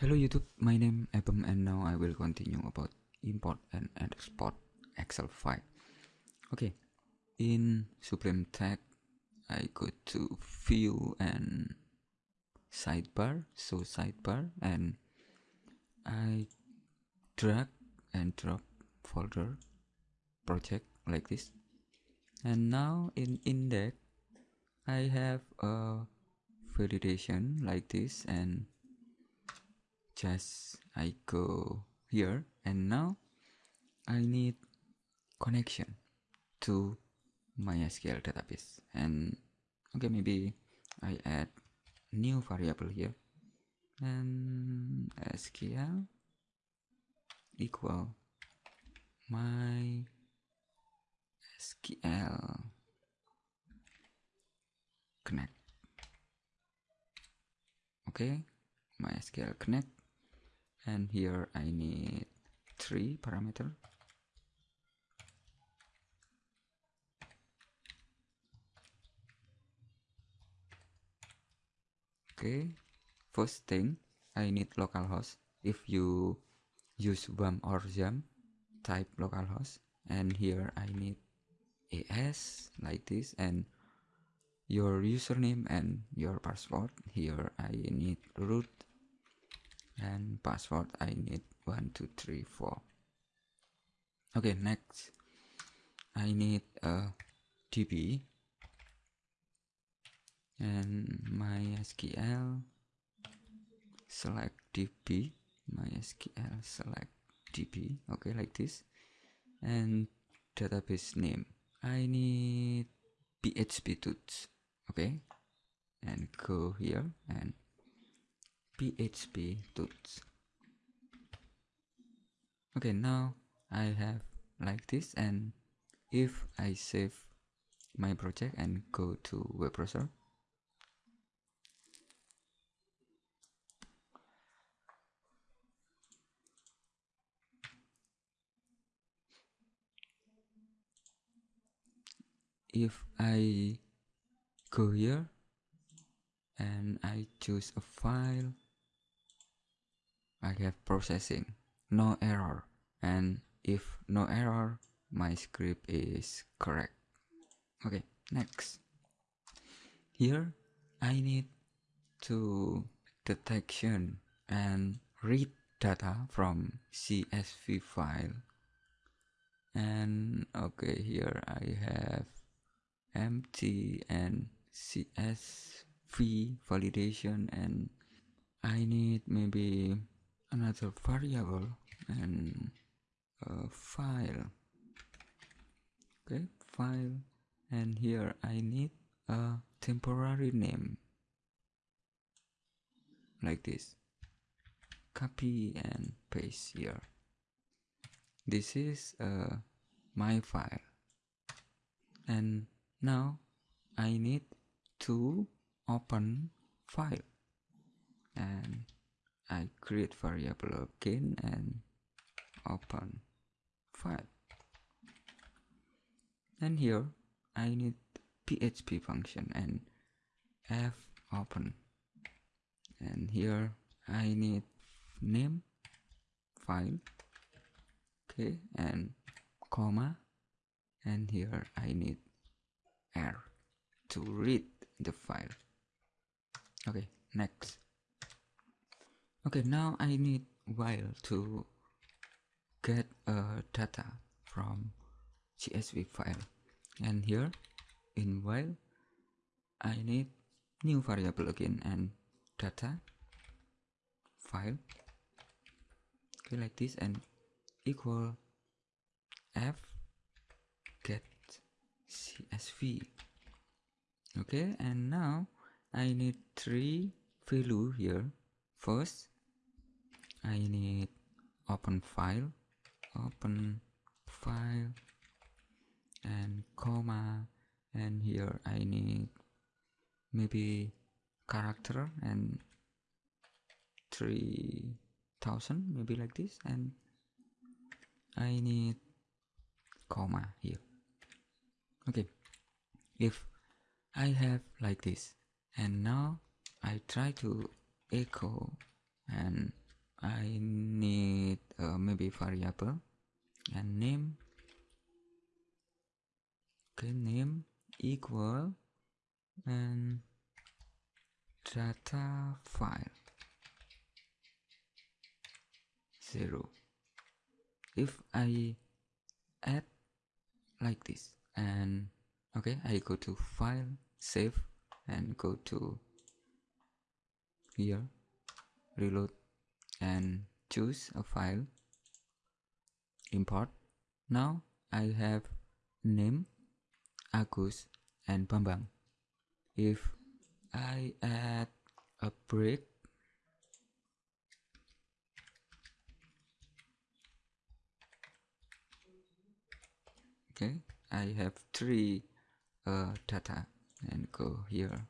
Hello YouTube, my name Abem and now I will continue about import and export Excel file. Okay, in Sublime Text, I go to View and Sidebar, so Sidebar, and I drag and drop folder project like this. And now in Index, I have a validation like this and just I go here and now I need connection to MySQL database. And okay maybe I add new variable here. And SQL equal my SQL connect. Okay MySQL connect and here I need three parameter. Okay. First thing I need localhost if you use WAMP or XAMPP type localhost and here I need AS like this. And your username and your password. Here I need root and password I need one two three four. Okay next. I need a DB and MySQL select DB MySQL select DB okay like this. And database name. I need PHP tools okay and go here and PHP tools. Okay, now I have like this and if I save my project and go to web browser if I go here and I choose a file I have processing. No error. And if no error my script is correct. Okay next. Here I need to detection and read data from CSV file. And okay here I have empty and CSV validation and I need maybe another variable and file. Okay file. And here I need a temporary name. Like this. Copy and paste here. This is uh, my file. And now I need to open file. And I create variable again and open file. And here I need PHP function and f open. And here I need name file okay and comma. And here I need r to read the file. Okay next okay now I need while to get a data from CSV file. And here in while I need new variable again and data file. Okay like this and equal f get csv okay and now I need three value here. First I need open file open file and comma and here I need maybe character and 3000 maybe like this and I need comma here. Okay if I have like this and now I try to echo and I need uh, maybe variable. And name. Okay name equal and data file. Zero. If I add like this and okay I go to file save and go to here reload and choose a file import. Now I have name Agus and Bambang. If I add a break okay I have three uh, data and go here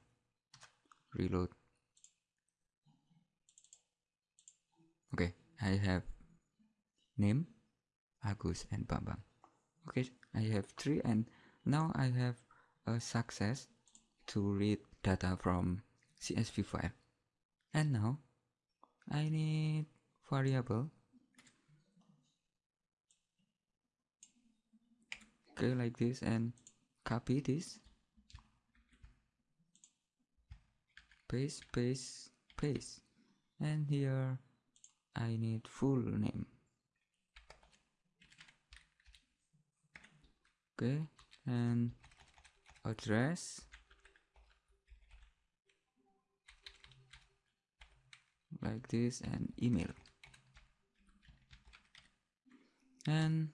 reload okay I have name Agus and Bambang. Okay I have three and now I have a success to read data from CSV file and now I need variable. Okay like this and copy this. Paste paste paste. And here I need full name. Okay and address. Like this and email. And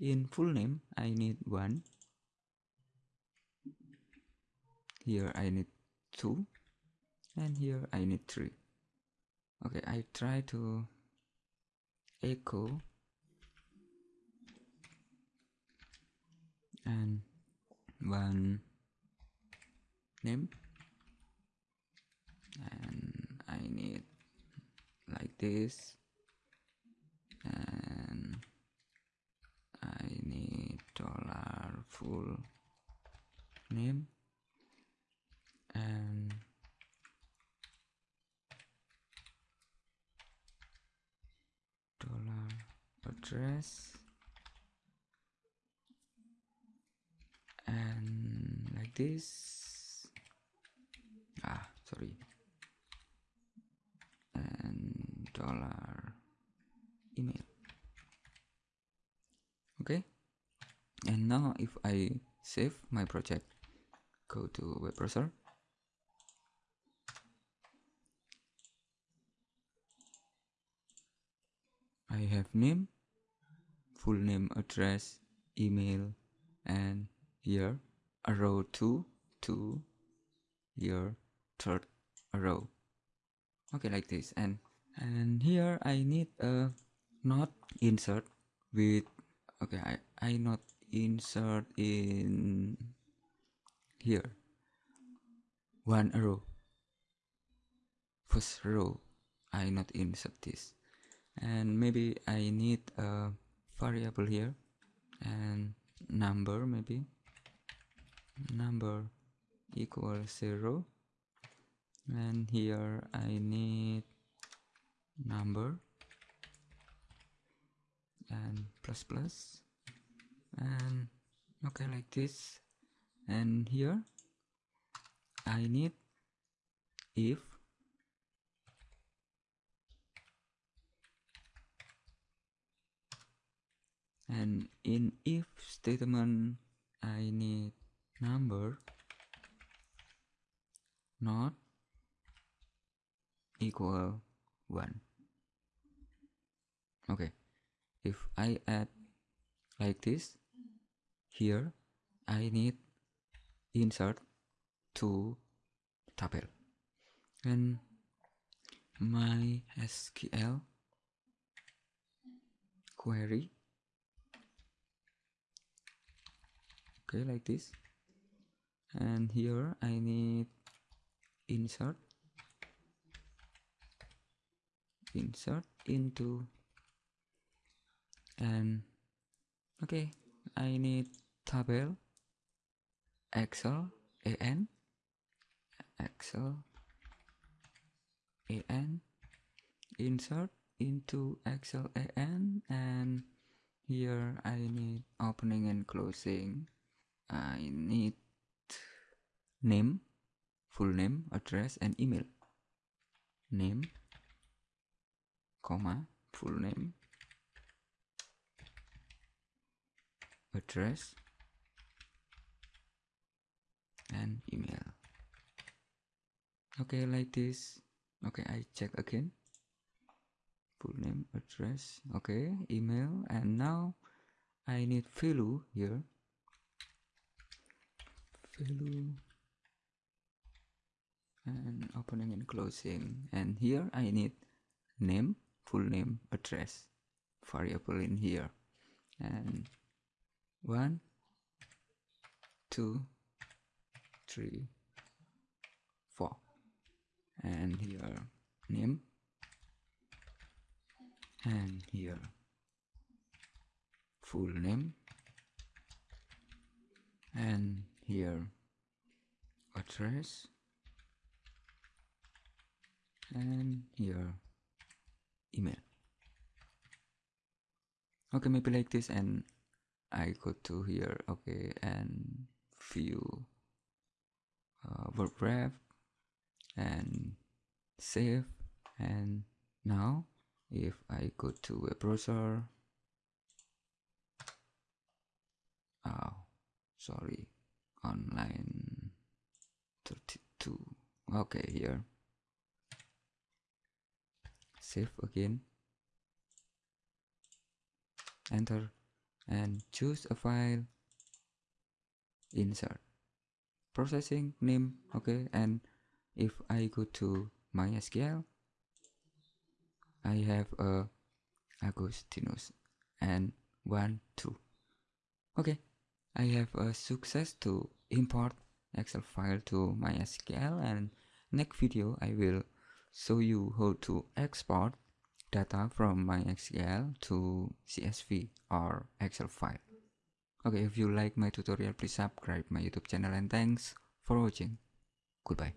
in full name I need one. Here I need two. And here I need three okay I try to echo and one name. And I need like this. And I need dollar full name and dollar address. And like this. Ah sorry. And dollar email. Okay. And now if I save my project go to web browser. I have name full name address email and here arrow 2 to here third arrow okay like this. And and here I need a not insert with okay I, I not insert in here. One row. First row I not insert this. And maybe I need a variable here. And number maybe. Number equal zero. And here I need number. And plus plus. And okay like this. And here I need if and in if statement I need number not equal 1 okay. If I add like this here I need insert to table and my SQL query okay like this. And here I need insert. Insert into and okay I need table excel an excel an insert into excel XLAN and here I need opening and closing I need name full name address and email. Name comma full name address and email. Okay like this. Okay I check again. Full name address. Okay email. And now I need value here value and opening and closing. And here I need name full name address variable in here. And one two three four. And here name. And here full name. And here. Address. And here. Email. Okay maybe like this and I go to here. Okay and view uh, word and save. And now if I go to a browser. Oh sorry online. 32 okay here. Save again. Enter and choose a file. Insert. Processing name okay and if I go to MySQL I have a Agustinus and one two. Okay I have a success to import Excel file to MySQL and next video I will show you how to export data from MySQL to CSV or Excel file. Okay, if you like my tutorial, please subscribe my YouTube channel and thanks for watching. Goodbye.